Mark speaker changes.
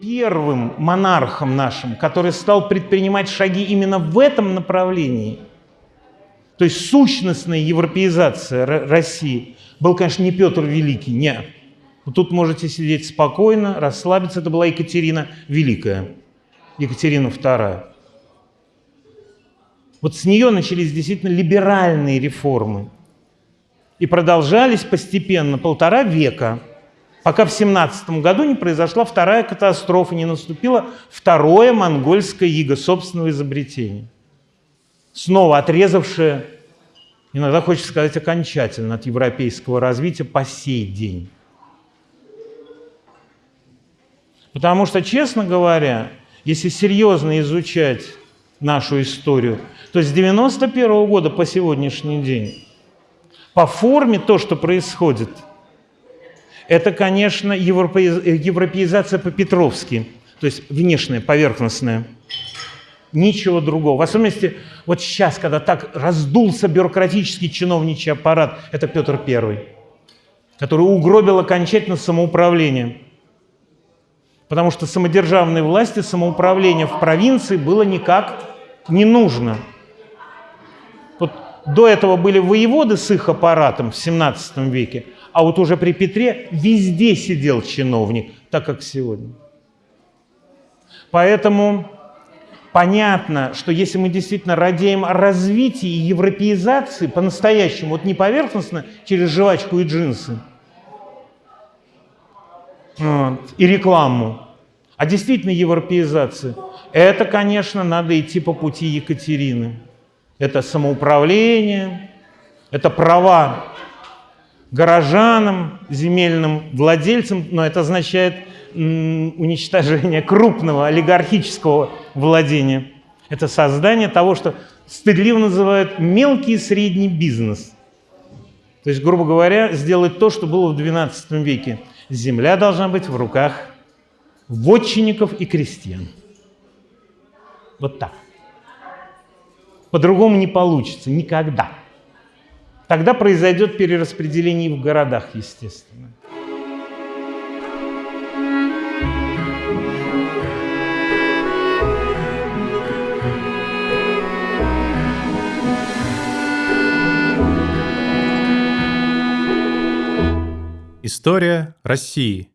Speaker 1: первым монархом нашим, который стал предпринимать шаги именно в этом направлении, то есть сущностная европеизация России, был, конечно, не Петр Великий. Вот тут можете сидеть спокойно, расслабиться. Это была Екатерина Великая, Екатерина II. Вот с нее начались действительно либеральные реформы. И продолжались постепенно полтора века, пока в 17 году не произошла вторая катастрофа, не наступило второе монгольское иго собственного изобретения. Снова отрезавшее, иногда хочется сказать окончательно, от европейского развития по сей день. Потому что, честно говоря, если серьезно изучать нашу историю, то с 91 -го года по сегодняшний день по форме то, что происходит, это, конечно, европеизация по-петровски, то есть внешняя, поверхностная. Ничего другого. В особенности вот сейчас, когда так раздулся бюрократический чиновничий аппарат, это Петр I, который угробил окончательно самоуправление. Потому что самодержавной власти самоуправление в провинции было никак не нужно. Вот до этого были воеводы с их аппаратом в 17 веке, а вот уже при Петре везде сидел чиновник, так как сегодня. Поэтому понятно, что если мы действительно радеем о развитии и европеизации по-настоящему, вот не поверхностно через жвачку и джинсы, вот, и рекламу, а действительно европеизации, это, конечно, надо идти по пути Екатерины это самоуправление, это права горожанам, земельным владельцам, но это означает уничтожение крупного олигархического владения. Это создание того, что стыдливо называют мелкий и средний бизнес. То есть, грубо говоря, сделать то, что было в XII веке. Земля должна быть в руках вотчинников и крестьян. Вот так. По-другому не получится никогда. Тогда произойдет перераспределение в городах, естественно.
Speaker 2: История России.